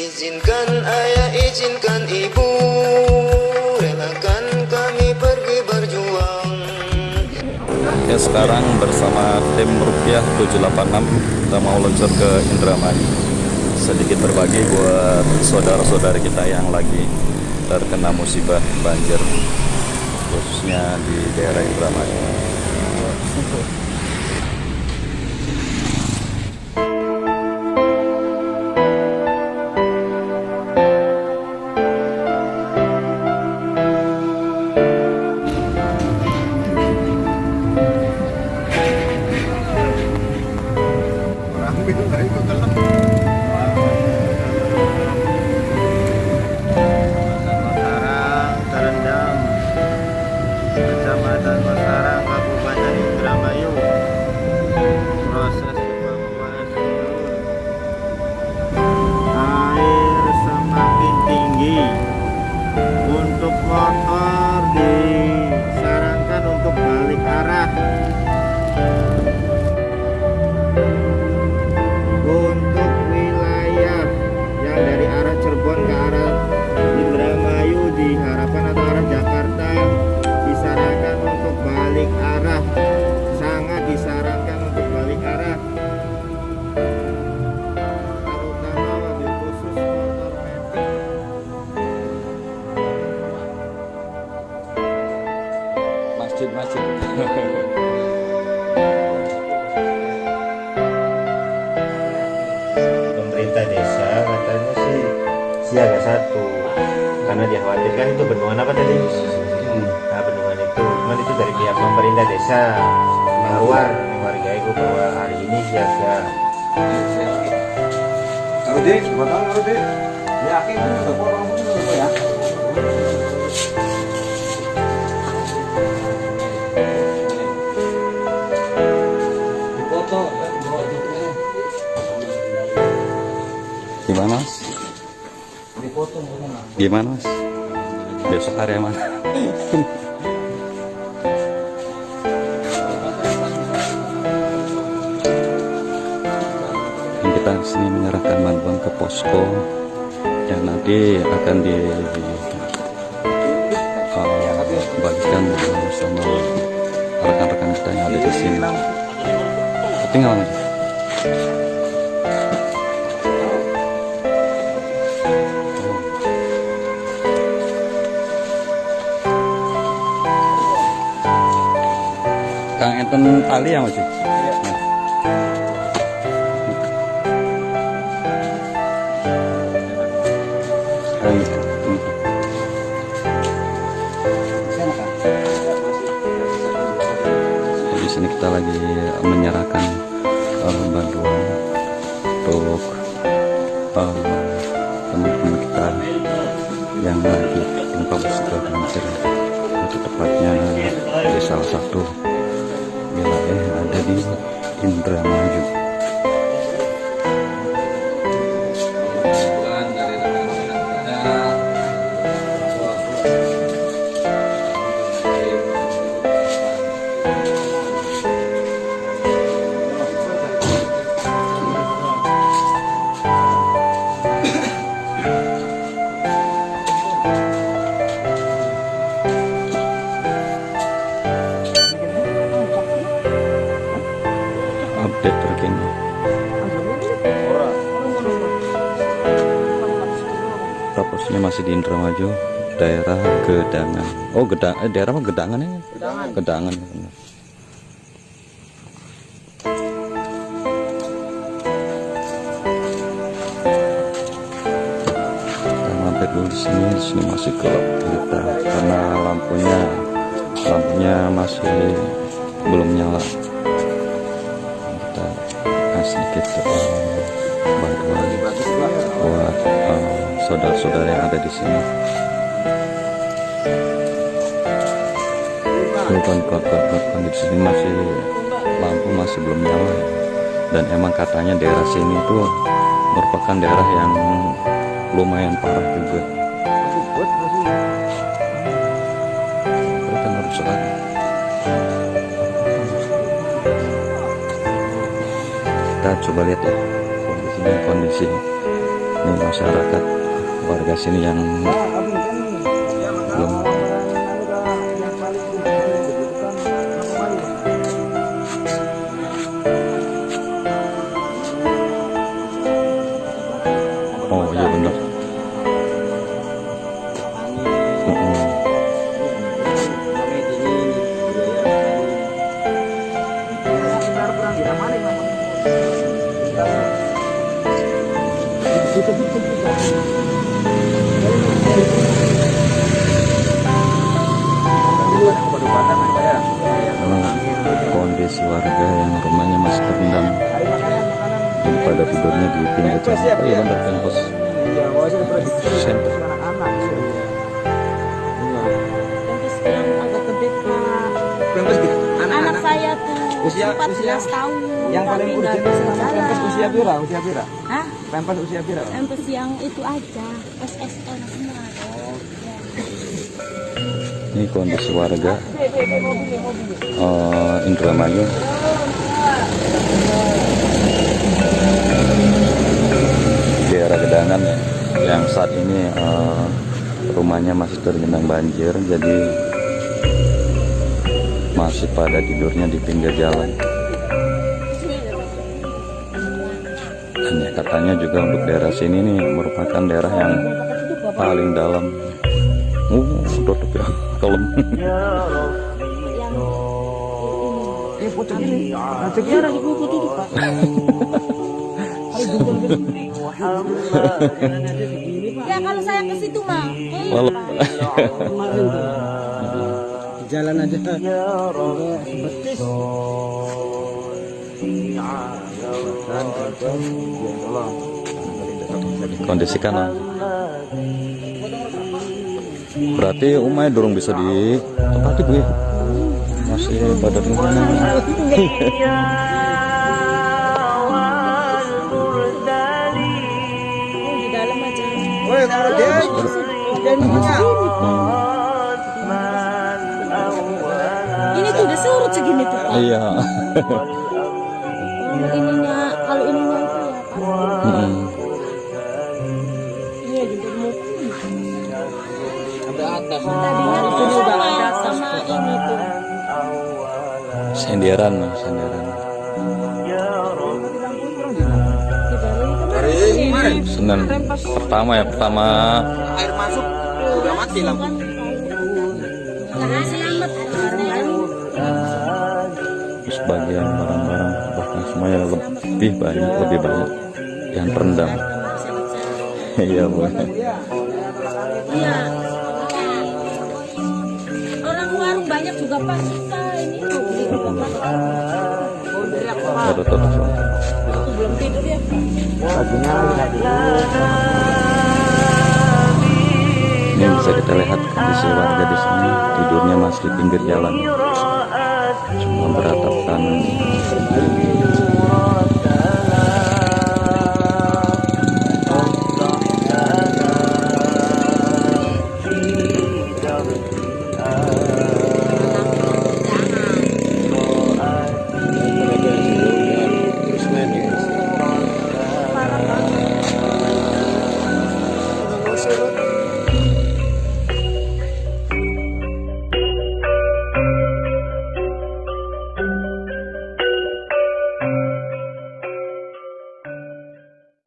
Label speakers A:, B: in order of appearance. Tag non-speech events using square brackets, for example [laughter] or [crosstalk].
A: Izinkan ayah, izinkan ibu Relakan kami pergi berjuang.
B: Ya sekarang bersama tim Rupiah 786 Kita mau luncur ke Indramayu. Sedikit berbagi buat saudara-saudara kita yang lagi terkena musibah banjir Khususnya di daerah Indramayu
C: Kecamatan Masarang pemerintah desa katanya sih siaga satu. Karena dikhawatirkan itu bendungan apa tadi? Nah bendungan itu cuman itu dari pihak pemerintah desa. Keluar warga itu bahwa hari ini siaga.
D: Kalau bakal kalau yakin udah orang itu ya.
B: Gimana mas? Besok area mana? Kita sini menyerahkan bantuan ke posko yang nanti akan di uh, bagikan sama rekan-rekan kita yang ada di sini. Tinggal aja. Kang enten tali ya mas? Di sini kita lagi menyerahkan eh, bantuan untuk eh, teman-teman kita yang lagi tertimpa musibah banjir tepatnya di salah satu yang ada di Indramayu. Posisinya masih di Indramayu, daerah Gedangan. Oh, Gedang, eh, daerah apa Gedangan ya? Gedangan. Gedangan. benar. Kita mampir dulu di sini, di sini masih gelap kita karena lampunya lampunya masih belum nyala. Sedikit eh, bantuan buat eh, saudara-saudara yang ada di sini. Korban-korban di sini masih lampu masih belum nyala dan emang katanya daerah sini tuh merupakan daerah yang lumayan parah juga. Kita harus sekarang. Kita coba lihat ya kondisinya kondisi masyarakat warga sini yang pada tidurnya di pinggir jalan oh benar kampus center.
E: Anak saya tuh
D: Usia-
E: 14
D: usia
E: tahun.
D: yang paling urgent
E: bisa jalan.
D: pempes usia pira usia pira
E: Hah?
D: pempes usia pira
E: Kampus yang itu aja. SSN semua.
B: ini kondisi warga eh, Indramayu rumahnya masih tergenang banjir jadi masih pada tidurnya di pinggir jalan. Dan ya katanya juga untuk daerah sini nih merupakan daerah yang paling dalam. Uh tutup ya
E: Pak. Ya kalau saya ke situ mah. Eh,
B: Walau- [laughs]
D: jalan aja
B: kondisikan lah. Berarti umai dorong bisa di tempat bu ya? Masih pada.
E: Oh, di dalam aja.
D: Woi, kalau dia
E: Dan ini tuh udah surut segini tuh Pak.
B: Iya.
E: Kalau ininya, kalau ininya itu ya Pak. Iya mau.
D: ada atas
E: Tadinya tuh sama sama ini tuh.
B: Senderan, Mas, senderan.
E: Dari kemarin.
B: Senin pertama ya, pertama
D: air masuk
B: sebagian barang-barang bahkan semuanya lebih banyak, lebih banyak yang terendam. [laughs] Iya, Bu.
E: Iya. Orang warung banyak juga Pak. Kita ini mau beli juga Pak. Belum tidur ya.
B: Ini bisa kita lihat kondisi warga di sini. Tidurnya masih di pinggir jalan, cuma beratapkan